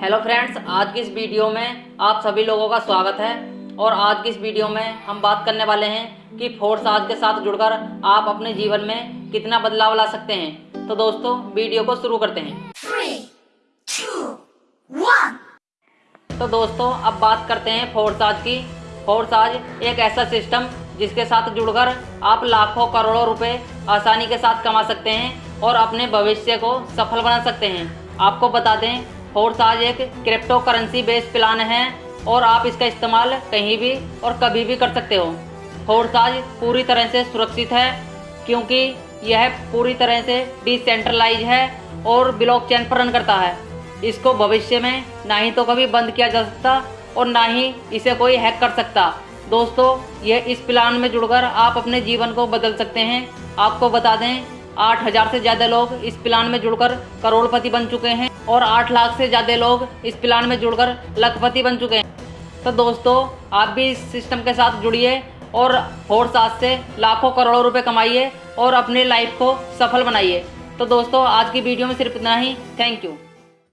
Hello friends आज की इस वीडियो में आप सभी लोगों का स्वागत है। और आज की इस वीडियो में हम बात करने वाले हैं कि फोर्स आज के साथ जुड़कर आप अपने जीवन में कितना बदलाव ला सकते हैं। तो दोस्तों वीडियो को शुरू करते हैं। Three, two, तो दोस्तों अब बात करते हैं फोर्स आज की। फोर्स आज एक ऐसा सिस्टम जिसके साथ जुड़कर आप लाखों करोड़ों रुपए आसानी के साथ कमा सकते हैं और अपने भविष्य को सफल बना सकते हैं। आपको बता दें फोर्स आज एक क्रिप्टो करेंसी बेस्ड प्लान है और आप इसका इस्तेमाल कहीं भी और कभी भी कर सकते हो। फोर्स आज पूरी तरह से सुरक्षित है क्योंकि यह पूरी तरह से डिसेंट्रलाइज है और ब्लॉकचेन पर रन करता है। इसको भविष्य में ना ही तो कभी बंद किया जा सकता और ना ही इसे कोई हैक कर सकता। दोस्तों यह इस प्लान में जुड़कर आप अपने जीवन को बदल सकते हैं। आपको बता दें आठ हज़ार से ज़्यादा लोग इस प्लान में जुड़कर करोड़पति बन चुके हैं और आठ लाख से ज़्यादा लोग इस प्लान में जुड़कर लखपति बन चुके हैं। तो दोस्तों, आप भी इस सिस्टम के साथ जुड़िए और होर साथ से लाखों करोड़ों रुपए कमाइए और अपनी लाइफ को सफल बनाइए। तो दोस्तों, आज की वीडियो में सिर्फ़ इतना ही। Thank you.